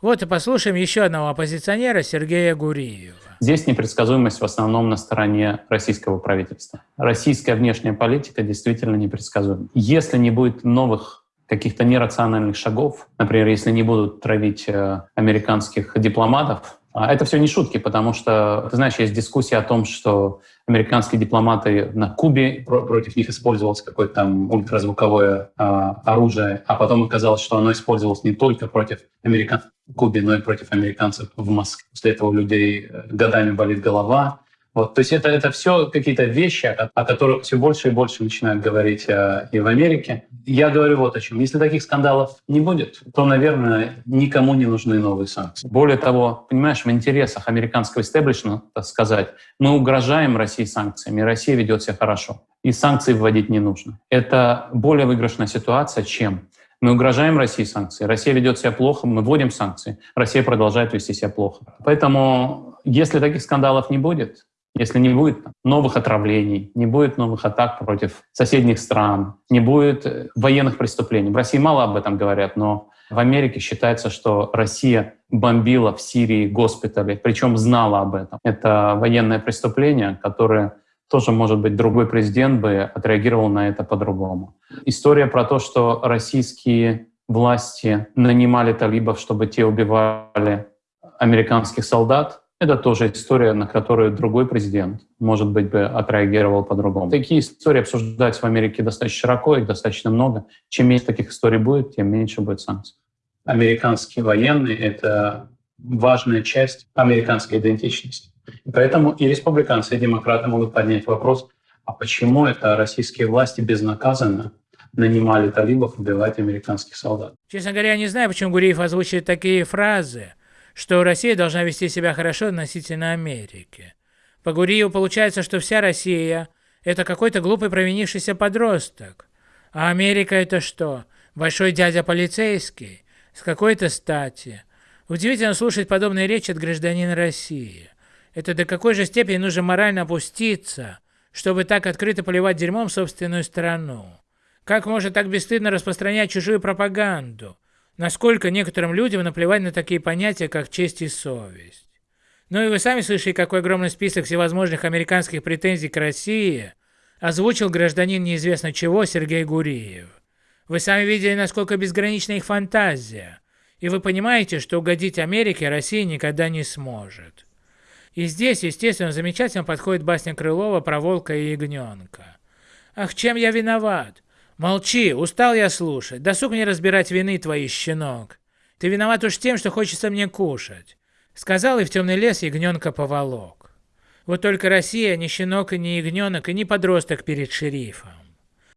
Вот и послушаем еще одного оппозиционера Сергея Гуриева. Здесь непредсказуемость в основном на стороне российского правительства. Российская внешняя политика действительно непредсказуема. Если не будет новых каких-то нерациональных шагов, например, если не будут травить э, американских дипломатов, это все не шутки, потому что, ты знаешь, есть дискуссия о том, что американские дипломаты на Кубе, против них использовалось какое-то там ультразвуковое а, оружие, а потом оказалось, что оно использовалось не только против американцев в Кубе, но и против американцев в Москве. После этого у людей э, годами болит голова, вот, то есть это, это все какие-то вещи, о, о которых все больше и больше начинают говорить э, и в Америке. Я говорю вот о чем. Если таких скандалов не будет, то, наверное, никому не нужны новые санкции. Более того, понимаешь, в интересах американского истеблишмента сказать, мы угрожаем России санкциями, Россия ведет себя хорошо, и санкции вводить не нужно. Это более выигрышная ситуация, чем мы угрожаем России санкции, Россия ведет себя плохо, мы вводим санкции, Россия продолжает вести себя плохо. Поэтому, если таких скандалов не будет, если не будет новых отравлений, не будет новых атак против соседних стран, не будет э, военных преступлений. В России мало об этом говорят, но в Америке считается, что Россия бомбила в Сирии госпитали, причем знала об этом. Это военное преступление, которое тоже, может быть, другой президент бы отреагировал на это по-другому. История про то, что российские власти нанимали талибов, чтобы те убивали американских солдат, это тоже история, на которую другой президент, может быть, бы отреагировал по-другому. Такие истории обсуждаются в Америке достаточно широко, их достаточно много. Чем меньше таких историй будет, тем меньше будет санкций. Американские военные — это важная часть американской идентичности. И поэтому и республиканцы, и демократы могут поднять вопрос, а почему это российские власти безнаказанно нанимали талибов убивать американских солдат? Честно говоря, я не знаю, почему Гуриев озвучивает такие фразы что Россия должна вести себя хорошо относительно Америки. По Гуриеву получается, что вся Россия – это какой-то глупый провинившийся подросток. А Америка – это что? Большой дядя полицейский? С какой-то стати? Удивительно слушать подобные речи от гражданина России. Это до какой же степени нужно морально опуститься, чтобы так открыто поливать дерьмом собственную страну? Как можно так бесстыдно распространять чужую пропаганду? Насколько некоторым людям наплевать на такие понятия, как честь и совесть. Ну и вы сами слышали, какой огромный список всевозможных американских претензий к России озвучил гражданин неизвестно чего Сергей Гуриев. Вы сами видели, насколько безгранична их фантазия, и вы понимаете, что угодить Америке Россия никогда не сможет. И здесь, естественно, замечательно подходит басня Крылова про волка и ягненка. «Ах, чем я виноват? Молчи, устал я слушать. Досуг мне разбирать вины твои, щенок. Ты виноват уж тем, что хочется мне кушать. Сказал и в темный лес ягненка поволок. Вот только Россия не щенок и не ягненок и не подросток перед шерифом.